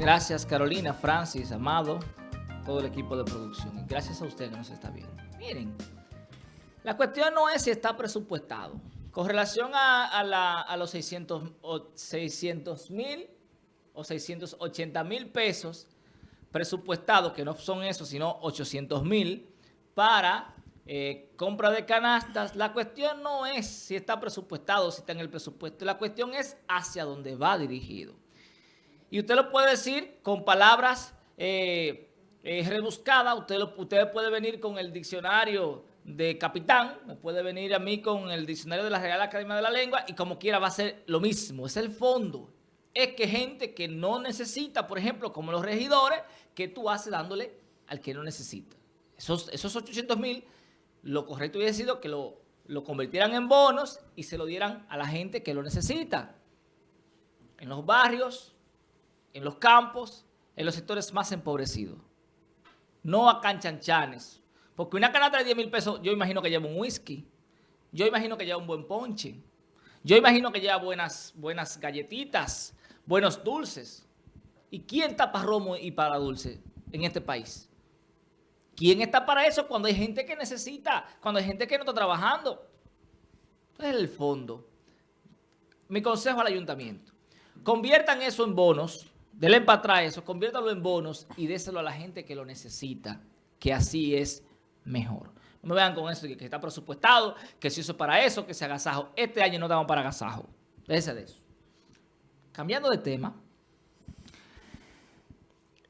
Gracias Carolina, Francis, Amado, todo el equipo de producción. Gracias a usted que nos está viendo. Miren, la cuestión no es si está presupuestado. Con relación a, los 600 mil o 680 mil pesos presupuestados, que no son esos, sino 800 mil, para eh, compra de canastas, la cuestión no es si está presupuestado si está en el presupuesto. La cuestión es hacia dónde va dirigido. Y usted lo puede decir con palabras eh, eh, rebuscadas. Usted, lo, puede venir con el diccionario de capitán, me puede venir a mí con el diccionario de la Real Academia de la Lengua y como quiera va a ser lo mismo. Es el fondo. Es que gente que no necesita, por ejemplo, como los regidores, que tú haces dándole al que no necesita. Esos, esos 800 mil, lo correcto hubiera sido que lo, lo convirtieran en bonos y se lo dieran a la gente que lo necesita. En los barrios, en los campos, en los sectores más empobrecidos. No a canchanchanes. Porque una canasta de 10 mil pesos, yo imagino que lleva un whisky. Yo imagino que lleva un buen ponche. Yo imagino que lleva buenas, buenas galletitas, buenos dulces. ¿Y quién está para romo y para dulce en este país? ¿Quién está para eso cuando hay gente que necesita, cuando hay gente que no está trabajando? Entonces, el fondo. Mi consejo al ayuntamiento. Conviertan eso en bonos Denle para atrás eso, conviértalo en bonos y déselo a la gente que lo necesita, que así es mejor. No me vean con eso, que, está presupuestado, que si eso es para eso, que se agasajo. Este año no damos para agasajo. Déjese de eso. Cambiando de tema,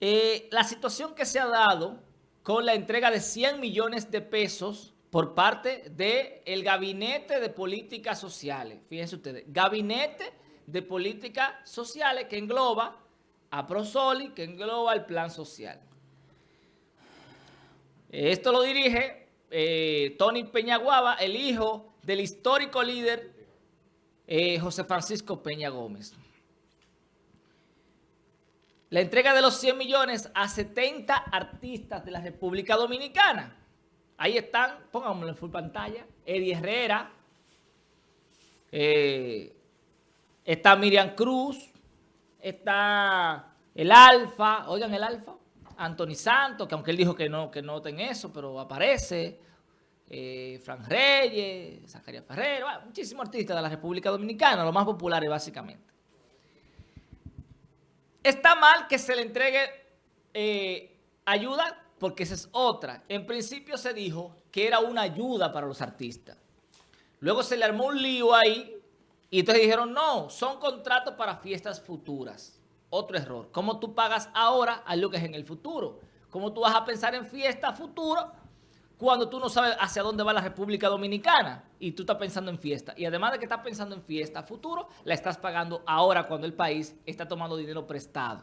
eh, la situación que se ha dado con la entrega de 100 millones de pesos por parte del Gabinete de Políticas Sociales. Fíjense ustedes, Gabinete de Políticas Sociales que engloba a Prosoli, que engloba el plan social. Esto lo dirige eh, Tony Peñaguaba, el hijo del histórico líder eh, José Francisco Peña Gómez. La entrega de los 100 millones a 70 artistas de la República Dominicana. Ahí están, pongámoslo en full pantalla, Eddie Herrera, eh, está Miriam Cruz, está el Alfa, oigan el Alfa, Anthony Santos, que aunque él dijo que no, que no ten eso, pero aparece, eh, Fran Reyes, Zacarías Ferrero, muchísimos artistas de la República Dominicana, los más populares básicamente. Está mal que se le entregue eh, ayuda porque esa es otra. En principio se dijo que era una ayuda para los artistas. Luego se le armó un lío ahí y entonces dijeron, no, son contratos para fiestas futuras. Otro error. ¿Cómo tú pagas ahora algo que es en el futuro? ¿Cómo tú vas a pensar en fiesta futuro cuando tú no sabes hacia dónde va la República Dominicana y tú estás pensando en fiesta? Y además de que estás pensando en fiesta futuro, la estás pagando ahora cuando el país está tomando dinero prestado.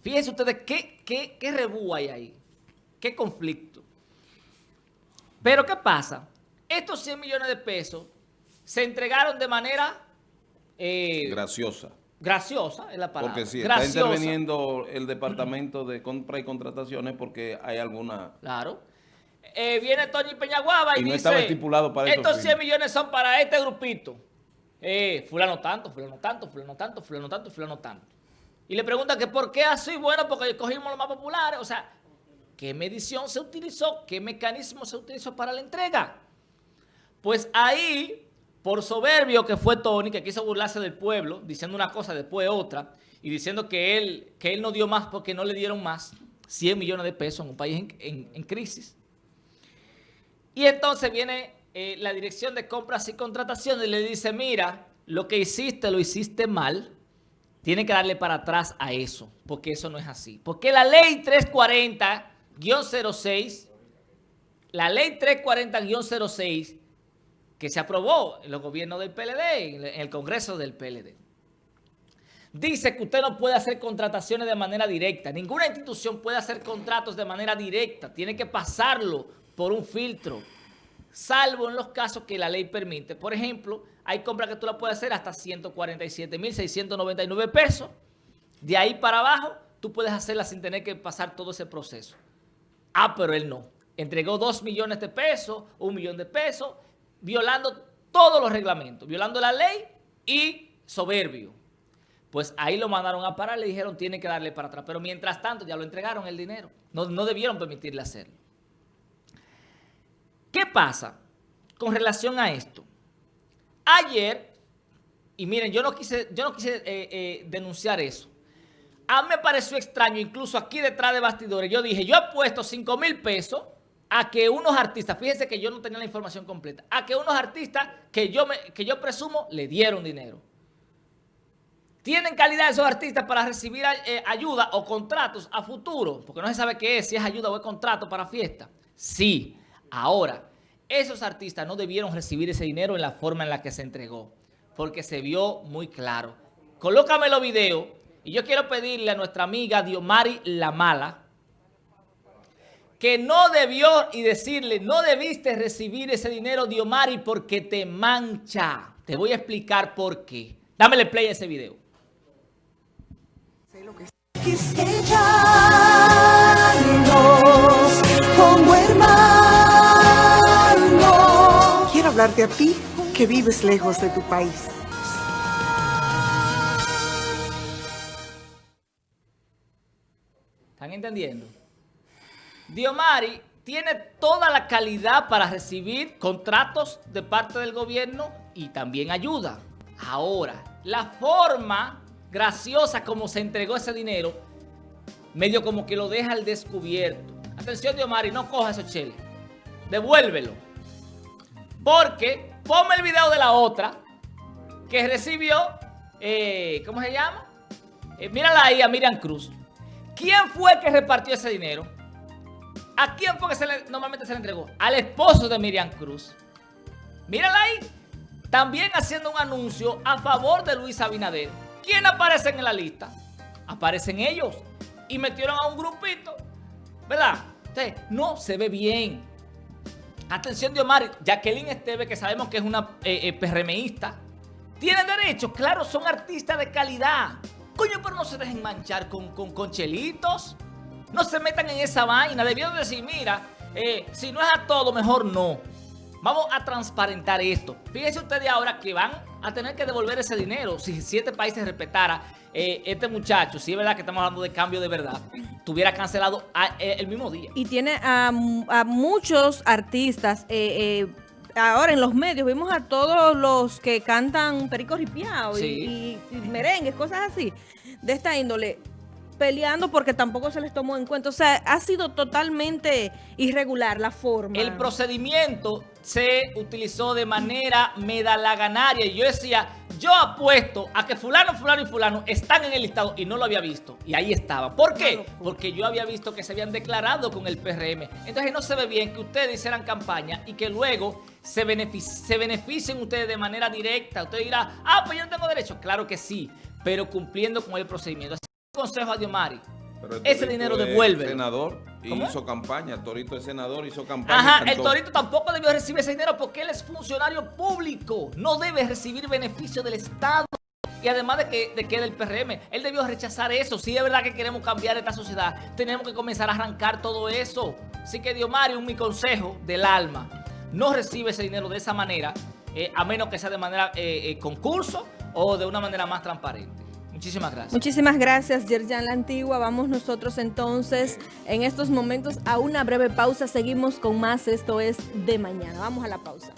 Fíjense ustedes qué, qué, qué rebú hay ahí. Qué conflicto. Pero ¿qué pasa? Estos 100 millones de pesos se entregaron de manera... Eh, graciosa. Graciosa es la palabra. Porque si está interviniendo el Departamento de Compra y Contrataciones porque hay alguna... Claro. Eh, viene Tony Peñaguaba y, no dice... estaba estipulado para Estos 100 millones son para este grupito. Eh, fulano tanto, fulano tanto, fulano tanto, fulano tanto, fulano tanto. Y le pregunta que por qué así, bueno, porque cogimos los más populares. O sea, ¿qué medición se utilizó? ¿Qué mecanismo se utilizó para la entrega? Pues ahí por soberbio que fue Tony, que quiso burlarse del pueblo, diciendo una cosa después otra, y diciendo que él, que él no dio más porque no le dieron más, 100 millones de pesos en un país en, crisis. Y entonces viene eh, la dirección de compras y contrataciones y le dice, mira, lo que hiciste lo hiciste mal, tiene que darle para atrás a eso, porque eso no es así. Porque la ley 340-06, la ley 340-06 que se aprobó en los gobiernos del PLD, en el Congreso del PLD. Dice que usted no puede hacer contrataciones de manera directa. Ninguna institución puede hacer contratos de manera directa. Tiene que pasarlo por un filtro, salvo en los casos que la ley permite. Por ejemplo, hay compras que tú la puedes hacer hasta 147.699 pesos. De ahí para abajo, tú puedes hacerla sin tener que pasar todo ese proceso. Ah, pero él no. Entregó 2 millones de pesos, un millón de pesos, violando todos los reglamentos, violando la ley y soberbio. Pues ahí lo mandaron a parar, le dijeron tiene que darle para atrás. Pero mientras tanto ya lo entregaron el dinero. No, no debieron permitirle hacerlo. ¿Qué pasa con relación a esto? Ayer, y miren, yo no quise, yo no quise eh, eh, denunciar eso. A mí me pareció extraño, incluso aquí detrás de bastidores, yo dije, yo he puesto 5 mil pesos a que unos artistas, fíjense que yo no tenía la información completa, a que unos artistas que yo, que yo presumo le dieron dinero. ¿Tienen calidad esos artistas para recibir eh, ayuda o contratos a futuro? Porque no se sabe qué es, si es ayuda o es contrato para fiesta. Sí. Ahora, esos artistas no debieron recibir ese dinero en la forma en la que se entregó, porque se vio muy claro. Colócame los videos y yo quiero pedirle a nuestra amiga Diomari La Mala que no debió y decirle, no debiste recibir ese dinero, Diomari, porque te mancha. Te voy a explicar por qué. Dámele play a ese video. Quiero hablarte a ti, que vives lejos de tu país. ¿Están entendiendo? Diomari tiene toda la calidad para recibir contratos de parte del gobierno y también ayuda. Ahora, la forma graciosa como se entregó ese dinero, medio como que lo deja al descubierto. Atención, Diomari, no coja esos cheles. Devuélvelo. Porque, ponme el video de la otra que recibió, eh, ¿cómo se llama? Eh, mírala ahí a Miriam Cruz. ¿Quién fue que repartió ese dinero? ¿A quién fue que normalmente se le entregó? Al esposo de Miriam Cruz. Mírala ahí. También haciendo un anuncio a favor de Luis Abinader. ¿Quién aparece en la lista? Aparecen ellos. Y metieron a un grupito. ¿Verdad? Entonces, no se ve bien. Atención de Omar, Jacqueline Esteve, que sabemos que es una eh, eh. ¿Tienen derecho? Claro, son artistas de calidad. Coño, pero no se dejen manchar con, con, chelitos. No se metan en esa vaina. Debieron decir, mira, eh, si no es a todo, mejor no. Vamos a transparentar esto. Fíjense ustedes ahora que van a tener que devolver ese dinero. Si siete países respetara eh, este muchacho, si es verdad que estamos hablando de cambio de verdad, tuviera cancelado eh, el mismo día. Y tiene a, muchos artistas... Eh, ahora en los medios vimos a todos los que cantan perico ripiao y, y, merengues, cosas así, de esta índole peleando porque tampoco se les tomó en cuenta. O sea, ha sido totalmente irregular la forma. El procedimiento se utilizó de manera medalaganaria. Y yo decía, yo apuesto a que fulano, fulano y fulano están en el listado y no lo había visto. Y ahí estaba. ¿Por qué? Porque yo había visto que se habían declarado con el PRM. Entonces no se ve bien que ustedes hicieran campaña y que luego se, se beneficien ustedes de manera directa. Usted dirá, ah, pues yo no tengo derecho. Claro que sí, pero cumpliendo con el procedimiento consejo a Diomari. Ese dinero devuelve. senador hizo campaña, Torito es senador, hizo campaña. Ajá, el Torito tampoco debió recibir ese dinero porque él es funcionario público. No debe recibir beneficio del Estado. Y además de que, de que del PRM, él debió rechazar eso. Si es verdad que queremos cambiar esta sociedad, tenemos que comenzar a arrancar todo eso. Así que Diomari, un mi consejo del alma, no recibe ese dinero de esa manera, eh, a menos que sea de manera eh, eh, concurso o de una manera más transparente. Muchísimas gracias. Muchísimas gracias, Yerjan La Antigua. Vamos nosotros entonces en estos momentos a una breve pausa. Seguimos con más. Esto es De Mañana. Vamos a la pausa.